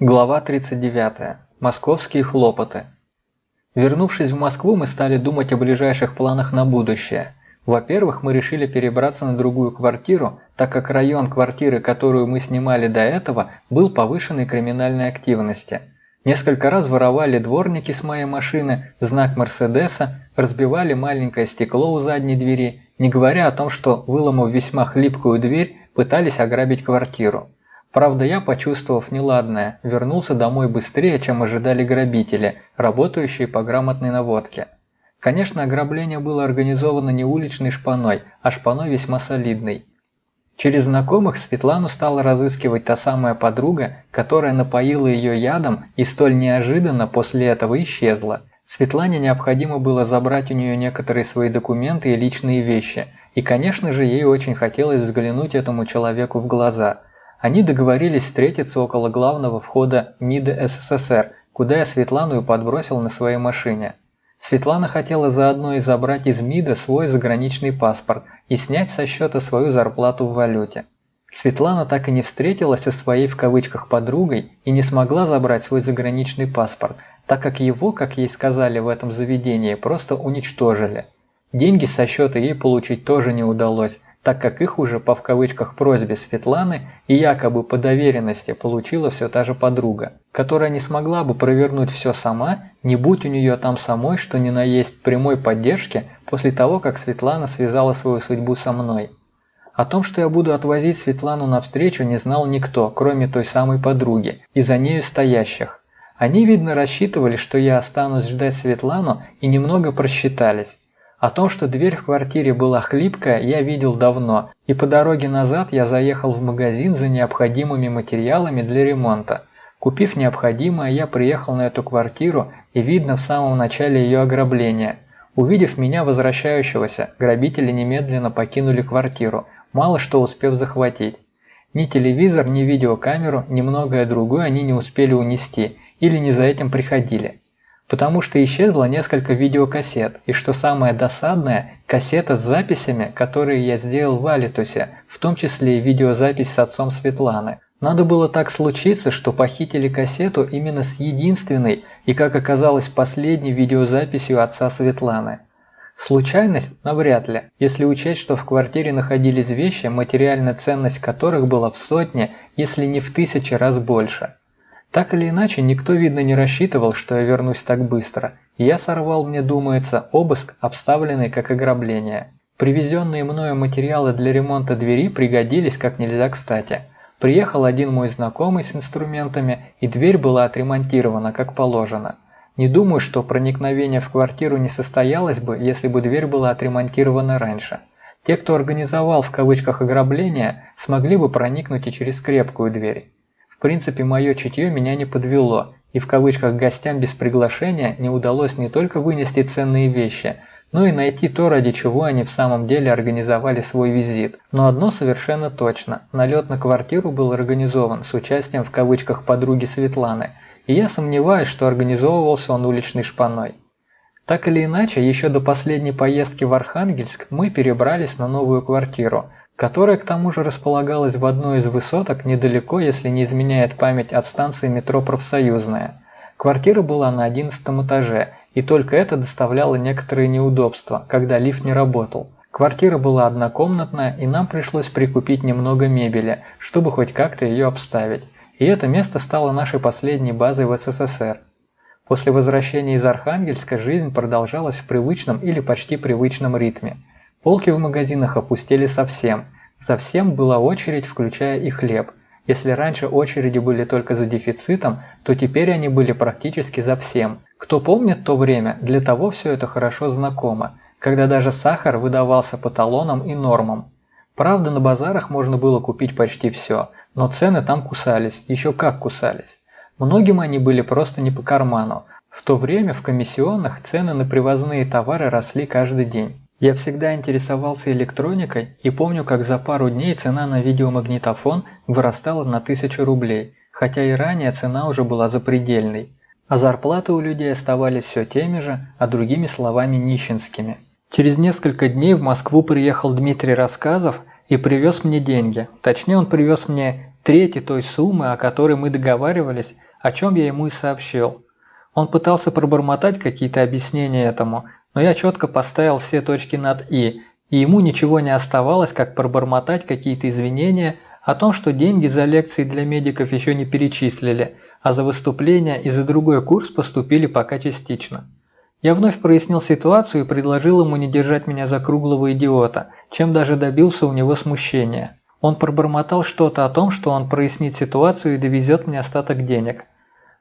Глава 39. Московские хлопоты. Вернувшись в Москву, мы стали думать о ближайших планах на будущее. Во-первых, мы решили перебраться на другую квартиру, так как район квартиры, которую мы снимали до этого, был повышенной криминальной активности. Несколько раз воровали дворники с моей машины, знак Мерседеса, разбивали маленькое стекло у задней двери, не говоря о том, что, выломав весьма хлипкую дверь, пытались ограбить квартиру. Правда, я, почувствовав неладное, вернулся домой быстрее, чем ожидали грабители, работающие по грамотной наводке. Конечно, ограбление было организовано не уличной шпаной, а шпаной весьма солидной. Через знакомых Светлану стала разыскивать та самая подруга, которая напоила ее ядом и столь неожиданно после этого исчезла. Светлане необходимо было забрать у нее некоторые свои документы и личные вещи, и, конечно же, ей очень хотелось взглянуть этому человеку в глаза – они договорились встретиться около главного входа МИДа СССР, куда я Светлану и подбросил на своей машине. Светлана хотела заодно и забрать из МИДа свой заграничный паспорт и снять со счета свою зарплату в валюте. Светлана так и не встретилась со своей в кавычках подругой и не смогла забрать свой заграничный паспорт, так как его, как ей сказали в этом заведении, просто уничтожили. Деньги со счета ей получить тоже не удалось, так как их уже по в кавычках просьбе Светланы и якобы по доверенности получила все та же подруга, которая не смогла бы провернуть все сама, не будь у нее там самой, что ни на есть прямой поддержки после того, как Светлана связала свою судьбу со мной. О том, что я буду отвозить Светлану навстречу, не знал никто, кроме той самой подруги и за нею стоящих. Они, видно, рассчитывали, что я останусь ждать Светлану и немного просчитались. О том, что дверь в квартире была хлипкая, я видел давно, и по дороге назад я заехал в магазин за необходимыми материалами для ремонта. Купив необходимое, я приехал на эту квартиру и видно в самом начале ее ограбления. Увидев меня возвращающегося, грабители немедленно покинули квартиру, мало что успев захватить. Ни телевизор, ни видеокамеру, ни многое другое они не успели унести или не за этим приходили потому что исчезло несколько видеокассет, и что самое досадное, кассета с записями, которые я сделал в Алитусе, в том числе и видеозапись с отцом Светланы. Надо было так случиться, что похитили кассету именно с единственной и, как оказалось, последней видеозаписью отца Светланы. Случайность? Навряд ли, если учесть, что в квартире находились вещи, материальная ценность которых была в сотни, если не в тысячи раз больше. Так или иначе, никто, видно, не рассчитывал, что я вернусь так быстро, я сорвал, мне думается, обыск, обставленный как ограбление. Привезенные мною материалы для ремонта двери пригодились как нельзя кстати. Приехал один мой знакомый с инструментами, и дверь была отремонтирована как положено. Не думаю, что проникновение в квартиру не состоялось бы, если бы дверь была отремонтирована раньше. Те, кто организовал в кавычках ограбление, смогли бы проникнуть и через крепкую дверь. В принципе, мое чутье меня не подвело, и в кавычках гостям без приглашения не удалось не только вынести ценные вещи, но и найти то, ради чего они в самом деле организовали свой визит. Но одно совершенно точно – налет на квартиру был организован с участием в кавычках подруги Светланы, и я сомневаюсь, что организовывался он уличной шпаной. Так или иначе, еще до последней поездки в Архангельск мы перебрались на новую квартиру – которая к тому же располагалась в одной из высоток недалеко, если не изменяет память от станции метро «Профсоюзная». Квартира была на одиннадцатом этаже, и только это доставляло некоторые неудобства, когда лифт не работал. Квартира была однокомнатная, и нам пришлось прикупить немного мебели, чтобы хоть как-то ее обставить. И это место стало нашей последней базой в СССР. После возвращения из Архангельска жизнь продолжалась в привычном или почти привычном ритме – Полки в магазинах опустели совсем. Совсем была очередь, включая и хлеб. Если раньше очереди были только за дефицитом, то теперь они были практически за всем. Кто помнит то время, для того все это хорошо знакомо, когда даже сахар выдавался по талонам и нормам. Правда, на базарах можно было купить почти все, но цены там кусались, еще как кусались. Многим они были просто не по карману. В то время в комиссионных цены на привозные товары росли каждый день. Я всегда интересовался электроникой и помню, как за пару дней цена на видеомагнитофон вырастала на 1000 рублей, хотя и ранее цена уже была запредельной. А зарплаты у людей оставались все теми же, а другими словами нищенскими. Через несколько дней в Москву приехал Дмитрий Рассказов и привез мне деньги. Точнее, он привез мне трети той суммы, о которой мы договаривались, о чем я ему и сообщил. Он пытался пробормотать какие-то объяснения этому, но я четко поставил все точки над «и», и ему ничего не оставалось, как пробормотать какие-то извинения о том, что деньги за лекции для медиков еще не перечислили, а за выступления и за другой курс поступили пока частично. Я вновь прояснил ситуацию и предложил ему не держать меня за круглого идиота, чем даже добился у него смущения. Он пробормотал что-то о том, что он прояснит ситуацию и довезет мне остаток денег.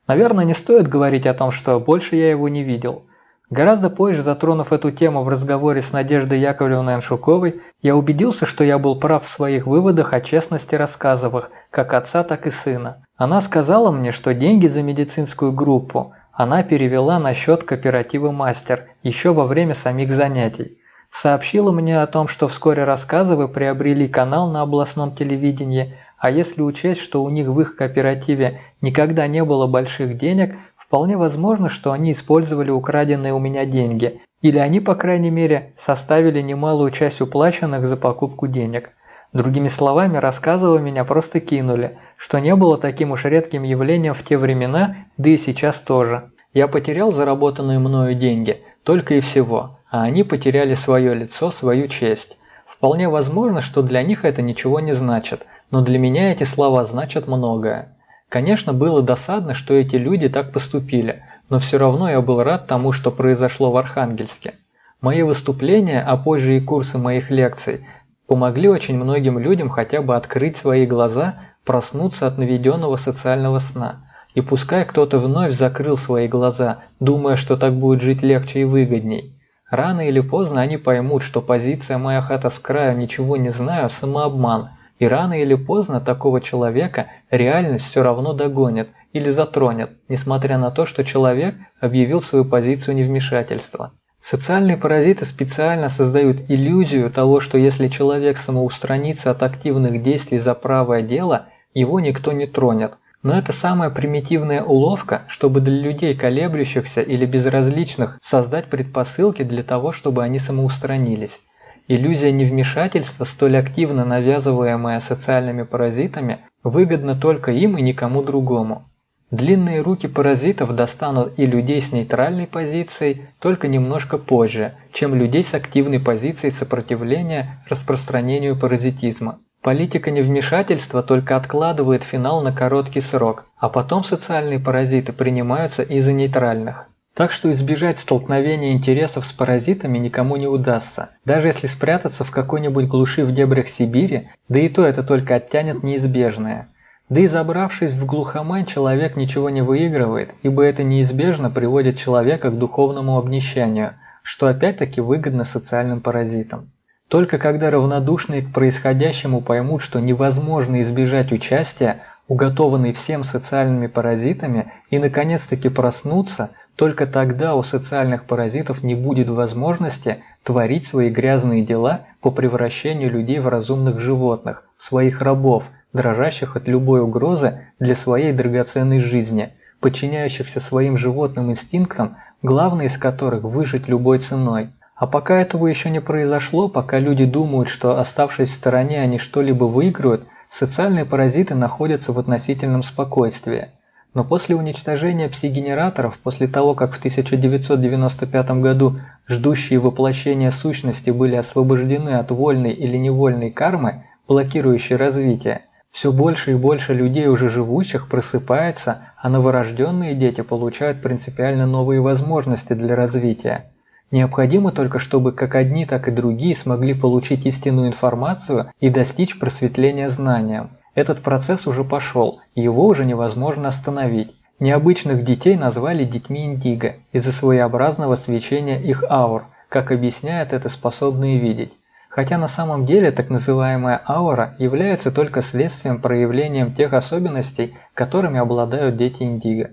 Наверное, не стоит говорить о том, что больше я его не видел. Гораздо позже, затронув эту тему в разговоре с Надеждой Яковлевной Аншуковой, я убедился, что я был прав в своих выводах о честности рассказовых, как отца, так и сына. Она сказала мне, что деньги за медицинскую группу она перевела на счет кооператива «Мастер» еще во время самих занятий. Сообщила мне о том, что вскоре рассказывы приобрели канал на областном телевидении, а если учесть, что у них в их кооперативе никогда не было больших денег, вполне возможно, что они использовали украденные у меня деньги, или они, по крайней мере, составили немалую часть уплаченных за покупку денег. Другими словами, рассказывая меня просто кинули, что не было таким уж редким явлением в те времена, да и сейчас тоже. Я потерял заработанные мною деньги, только и всего, а они потеряли свое лицо, свою честь. Вполне возможно, что для них это ничего не значит, но для меня эти слова значат многое. Конечно, было досадно, что эти люди так поступили, но все равно я был рад тому, что произошло в Архангельске. Мои выступления, а позже и курсы моих лекций – помогли очень многим людям хотя бы открыть свои глаза, проснуться от наведенного социального сна. И пускай кто-то вновь закрыл свои глаза, думая, что так будет жить легче и выгодней. Рано или поздно они поймут, что позиция «моя хата с краю, ничего не знаю» – самообман, и рано или поздно такого человека реальность все равно догонит или затронет, несмотря на то, что человек объявил свою позицию невмешательства. Социальные паразиты специально создают иллюзию того, что если человек самоустранится от активных действий за правое дело, его никто не тронет. Но это самая примитивная уловка, чтобы для людей колеблющихся или безразличных создать предпосылки для того, чтобы они самоустранились. Иллюзия невмешательства, столь активно навязываемая социальными паразитами, выгодна только им и никому другому. Длинные руки паразитов достанут и людей с нейтральной позицией только немножко позже, чем людей с активной позицией сопротивления распространению паразитизма. Политика невмешательства только откладывает финал на короткий срок, а потом социальные паразиты принимаются из-за нейтральных. Так что избежать столкновения интересов с паразитами никому не удастся, даже если спрятаться в какой-нибудь глуши в дебрях Сибири, да и то это только оттянет неизбежное – да и забравшись в глухомань, человек ничего не выигрывает, ибо это неизбежно приводит человека к духовному обнищанию, что опять-таки выгодно социальным паразитам. Только когда равнодушные к происходящему поймут, что невозможно избежать участия, уготованной всем социальными паразитами, и наконец-таки проснутся, только тогда у социальных паразитов не будет возможности творить свои грязные дела по превращению людей в разумных животных, своих рабов – дрожащих от любой угрозы для своей драгоценной жизни, подчиняющихся своим животным инстинктам, главный из которых – выжить любой ценой. А пока этого еще не произошло, пока люди думают, что оставшись в стороне они что-либо выиграют, социальные паразиты находятся в относительном спокойствии. Но после уничтожения пси-генераторов, после того, как в 1995 году ждущие воплощения сущности были освобождены от вольной или невольной кармы, блокирующей развитие, все больше и больше людей уже живущих просыпается, а новорожденные дети получают принципиально новые возможности для развития. Необходимо только, чтобы как одни, так и другие смогли получить истинную информацию и достичь просветления знанием. Этот процесс уже пошел, его уже невозможно остановить. Необычных детей назвали детьми индиго из-за своеобразного свечения их аур, как объясняют это способные видеть хотя на самом деле так называемая аура является только следствием проявлением тех особенностей, которыми обладают дети Индиго.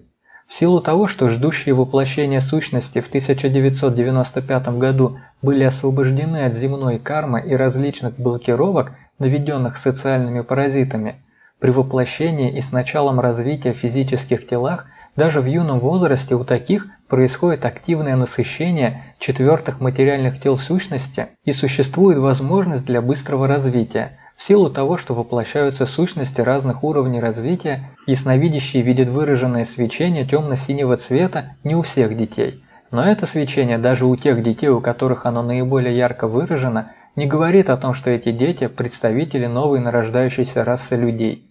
В силу того, что ждущие воплощения сущности в 1995 году были освобождены от земной кармы и различных блокировок, наведенных социальными паразитами, при воплощении и с началом развития в физических телах даже в юном возрасте у таких происходит активное насыщение четвертых материальных тел сущности и существует возможность для быстрого развития, в силу того, что воплощаются сущности разных уровней развития, ясновидящий видит выраженное свечение темно-синего цвета не у всех детей. Но это свечение даже у тех детей, у которых оно наиболее ярко выражено, не говорит о том, что эти дети – представители новой нарождающейся расы людей.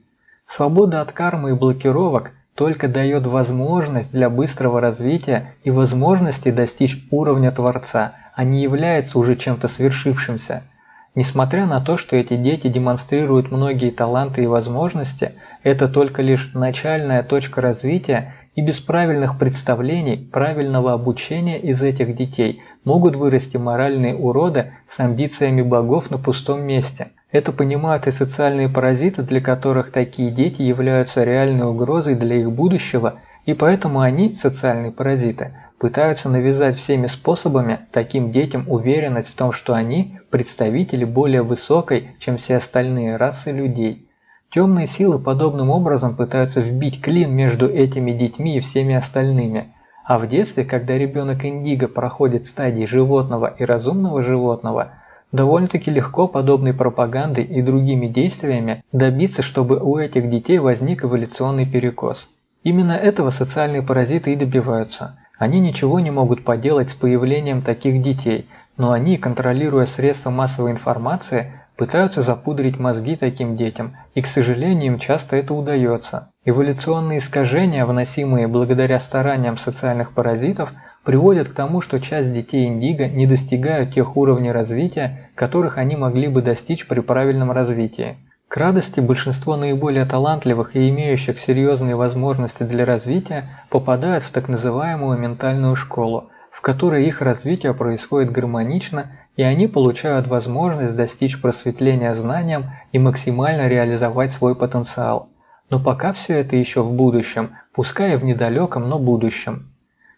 Свобода от кармы и блокировок только дает возможность для быстрого развития и возможности достичь уровня Творца, а не является уже чем-то свершившимся – Несмотря на то, что эти дети демонстрируют многие таланты и возможности, это только лишь начальная точка развития и без правильных представлений, правильного обучения из этих детей могут вырасти моральные уроды с амбициями богов на пустом месте. Это понимают и социальные паразиты, для которых такие дети являются реальной угрозой для их будущего, и поэтому они, социальные паразиты, пытаются навязать всеми способами таким детям уверенность в том, что они – представители более высокой, чем все остальные расы людей. Темные силы подобным образом пытаются вбить клин между этими детьми и всеми остальными. А в детстве, когда ребенок индиго проходит стадии животного и разумного животного, довольно-таки легко подобной пропагандой и другими действиями добиться, чтобы у этих детей возник эволюционный перекос. Именно этого социальные паразиты и добиваются – они ничего не могут поделать с появлением таких детей, но они, контролируя средства массовой информации, пытаются запудрить мозги таким детям, и, к сожалению, им часто это удается. Эволюционные искажения, вносимые благодаря стараниям социальных паразитов, приводят к тому, что часть детей индиго не достигают тех уровней развития, которых они могли бы достичь при правильном развитии. К радости большинство наиболее талантливых и имеющих серьезные возможности для развития попадают в так называемую ментальную школу, в которой их развитие происходит гармонично и они получают возможность достичь просветления знанием и максимально реализовать свой потенциал. Но пока все это еще в будущем, пускай и в недалеком, но будущем.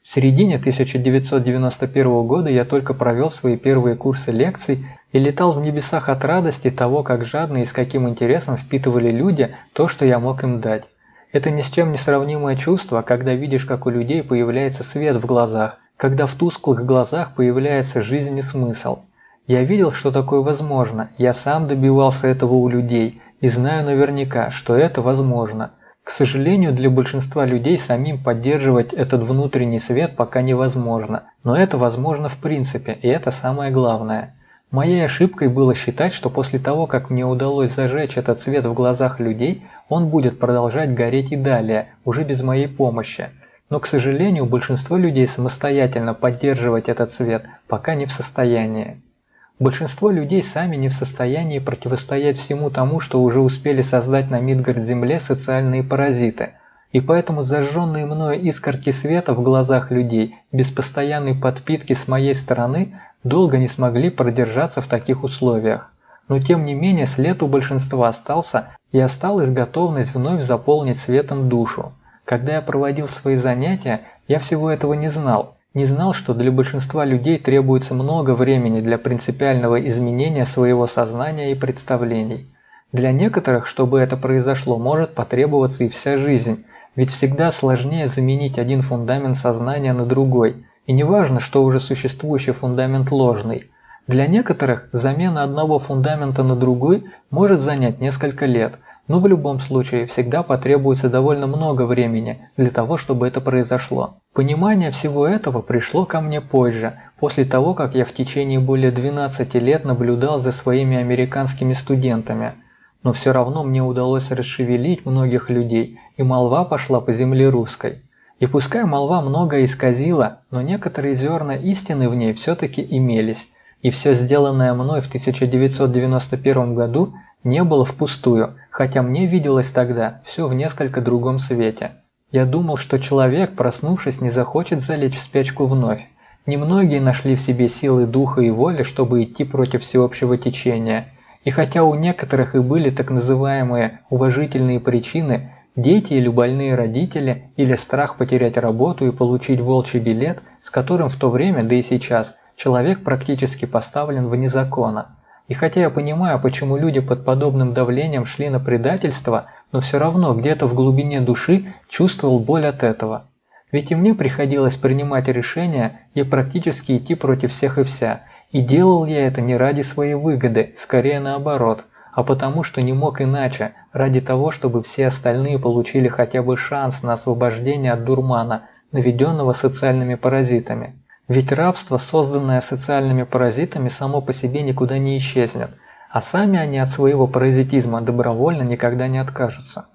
В середине 1991 года я только провел свои первые курсы лекций и летал в небесах от радости того, как жадно и с каким интересом впитывали люди то, что я мог им дать. Это ни с чем не сравнимое чувство, когда видишь, как у людей появляется свет в глазах, когда в тусклых глазах появляется жизнь и смысл. Я видел, что такое возможно, я сам добивался этого у людей и знаю наверняка, что это возможно – к сожалению, для большинства людей самим поддерживать этот внутренний свет пока невозможно, но это возможно в принципе, и это самое главное. Моей ошибкой было считать, что после того, как мне удалось зажечь этот свет в глазах людей, он будет продолжать гореть и далее, уже без моей помощи. Но, к сожалению, большинство людей самостоятельно поддерживать этот свет пока не в состоянии. Большинство людей сами не в состоянии противостоять всему тому, что уже успели создать на Мидгард-Земле социальные паразиты, и поэтому зажженные мною искорки света в глазах людей без постоянной подпитки с моей стороны долго не смогли продержаться в таких условиях. Но тем не менее след у большинства остался и осталась готовность вновь заполнить светом душу. Когда я проводил свои занятия, я всего этого не знал, не знал, что для большинства людей требуется много времени для принципиального изменения своего сознания и представлений. Для некоторых, чтобы это произошло, может потребоваться и вся жизнь, ведь всегда сложнее заменить один фундамент сознания на другой, и не важно, что уже существующий фундамент ложный. Для некоторых замена одного фундамента на другой может занять несколько лет, но в любом случае всегда потребуется довольно много времени для того, чтобы это произошло. Понимание всего этого пришло ко мне позже, после того, как я в течение более 12 лет наблюдал за своими американскими студентами. Но все равно мне удалось расшевелить многих людей, и молва пошла по земле русской. И пускай молва многое исказила, но некоторые зерна истины в ней все-таки имелись, и все сделанное мной в 1991 году не было впустую, хотя мне виделось тогда все в несколько другом свете. Я думал, что человек, проснувшись, не захочет залечь в спячку вновь. Немногие нашли в себе силы духа и воли, чтобы идти против всеобщего течения. И хотя у некоторых и были так называемые уважительные причины, дети или больные родители, или страх потерять работу и получить волчий билет, с которым в то время, да и сейчас, человек практически поставлен вне закона – и хотя я понимаю, почему люди под подобным давлением шли на предательство, но все равно где-то в глубине души чувствовал боль от этого. Ведь и мне приходилось принимать решения и практически идти против всех и вся. И делал я это не ради своей выгоды, скорее наоборот, а потому что не мог иначе, ради того, чтобы все остальные получили хотя бы шанс на освобождение от дурмана, наведенного социальными паразитами. Ведь рабство, созданное социальными паразитами, само по себе никуда не исчезнет, а сами они от своего паразитизма добровольно никогда не откажутся.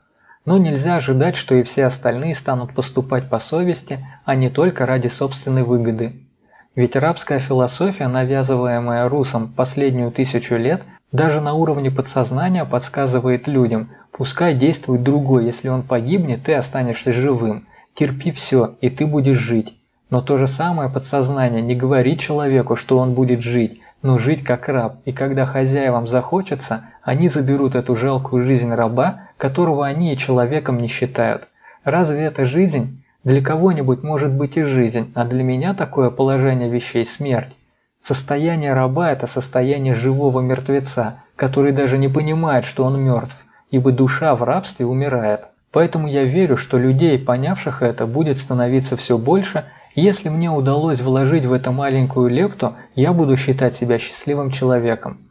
Но нельзя ожидать, что и все остальные станут поступать по совести, а не только ради собственной выгоды. Ведь рабская философия, навязываемая русам последнюю тысячу лет, даже на уровне подсознания подсказывает людям, пускай действует другой, если он погибнет, ты останешься живым, терпи все, и ты будешь жить. Но то же самое подсознание не говорит человеку, что он будет жить, но жить как раб, и когда хозяевам захочется, они заберут эту жалкую жизнь раба, которого они и человеком не считают. Разве это жизнь? Для кого-нибудь может быть и жизнь, а для меня такое положение вещей – смерть. Состояние раба – это состояние живого мертвеца, который даже не понимает, что он мертв, ибо душа в рабстве умирает. Поэтому я верю, что людей, понявших это, будет становиться все больше – если мне удалось вложить в это маленькую лепту, я буду считать себя счастливым человеком.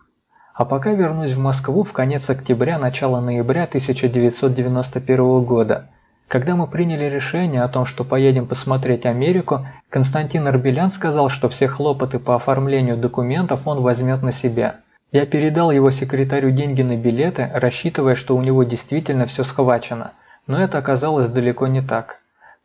А пока вернусь в Москву в конец октября, начало ноября 1991 года. Когда мы приняли решение о том, что поедем посмотреть Америку, Константин Арбелян сказал, что все хлопоты по оформлению документов он возьмет на себя. Я передал его секретарю деньги на билеты, рассчитывая, что у него действительно все схвачено, но это оказалось далеко не так.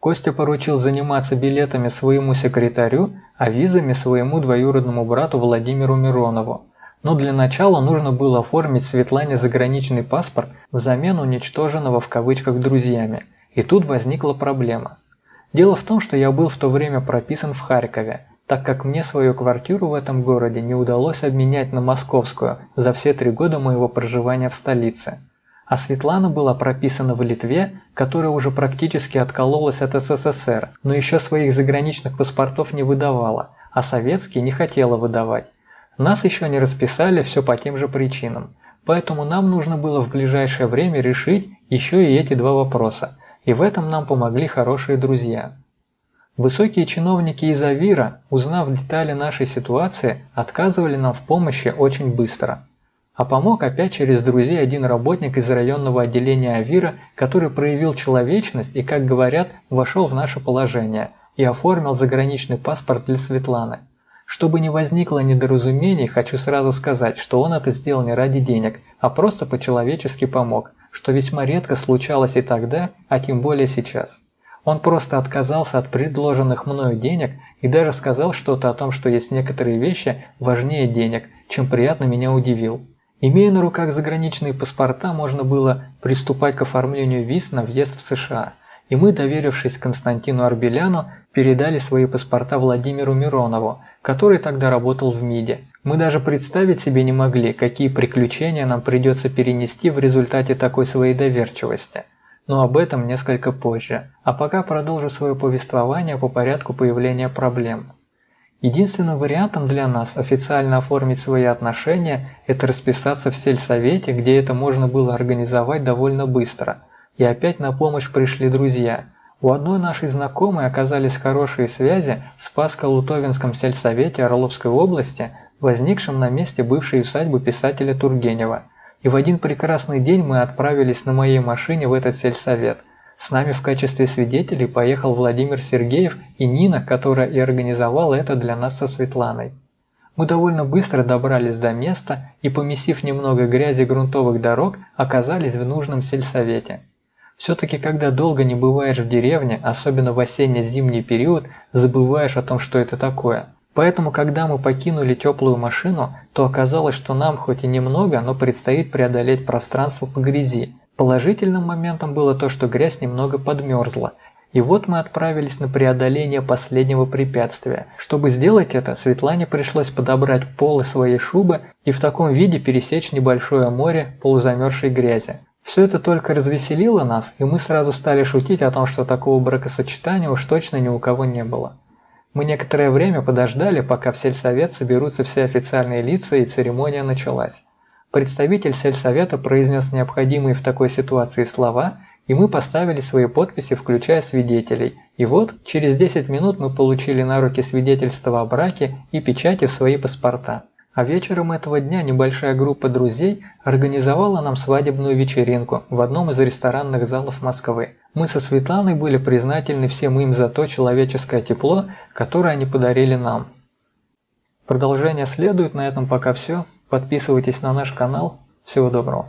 Костя поручил заниматься билетами своему секретарю, а визами своему двоюродному брату Владимиру Миронову. Но для начала нужно было оформить Светлане заграничный паспорт взамен уничтоженного в кавычках друзьями. И тут возникла проблема. Дело в том, что я был в то время прописан в Харькове, так как мне свою квартиру в этом городе не удалось обменять на московскую за все три года моего проживания в столице. А Светлана была прописана в Литве, которая уже практически откололась от СССР, но еще своих заграничных паспортов не выдавала, а советские не хотела выдавать. Нас еще не расписали все по тем же причинам. Поэтому нам нужно было в ближайшее время решить еще и эти два вопроса, и в этом нам помогли хорошие друзья. Высокие чиновники из Авира, узнав детали нашей ситуации, отказывали нам в помощи очень быстро. А помог опять через друзей один работник из районного отделения Авира, который проявил человечность и, как говорят, вошел в наше положение и оформил заграничный паспорт для Светланы. Чтобы не возникло недоразумений, хочу сразу сказать, что он это сделал не ради денег, а просто по-человечески помог, что весьма редко случалось и тогда, а тем более сейчас. Он просто отказался от предложенных мною денег и даже сказал что-то о том, что есть некоторые вещи важнее денег, чем приятно меня удивил. Имея на руках заграничные паспорта, можно было приступать к оформлению виз на въезд в США, и мы, доверившись Константину Арбеляну, передали свои паспорта Владимиру Миронову, который тогда работал в МИДе. Мы даже представить себе не могли, какие приключения нам придется перенести в результате такой своей доверчивости. Но об этом несколько позже. А пока продолжу свое повествование по порядку появления проблем. Единственным вариантом для нас официально оформить свои отношения – это расписаться в сельсовете, где это можно было организовать довольно быстро. И опять на помощь пришли друзья. У одной нашей знакомой оказались хорошие связи в Спаско-Лутовинском сельсовете Орловской области, возникшем на месте бывшей усадьбы писателя Тургенева. И в один прекрасный день мы отправились на моей машине в этот сельсовет – с нами в качестве свидетелей поехал Владимир Сергеев и Нина, которая и организовала это для нас со Светланой. Мы довольно быстро добрались до места и, помесив немного грязи грунтовых дорог, оказались в нужном сельсовете. Все-таки, когда долго не бываешь в деревне, особенно в осенне-зимний период, забываешь о том, что это такое. Поэтому, когда мы покинули теплую машину, то оказалось, что нам хоть и немного, но предстоит преодолеть пространство по грязи, Положительным моментом было то, что грязь немного подмерзла, и вот мы отправились на преодоление последнего препятствия. Чтобы сделать это, Светлане пришлось подобрать полы своей шубы и в таком виде пересечь небольшое море полузамерзшей грязи. Все это только развеселило нас, и мы сразу стали шутить о том, что такого бракосочетания уж точно ни у кого не было. Мы некоторое время подождали, пока в сельсовет соберутся все официальные лица и церемония началась. Представитель сельсовета произнес необходимые в такой ситуации слова, и мы поставили свои подписи, включая свидетелей. И вот, через 10 минут мы получили на руки свидетельство о браке и печати в свои паспорта. А вечером этого дня небольшая группа друзей организовала нам свадебную вечеринку в одном из ресторанных залов Москвы. Мы со Светланой были признательны всем им за то человеческое тепло, которое они подарили нам. Продолжение следует, на этом пока все. Подписывайтесь на наш канал. Всего доброго.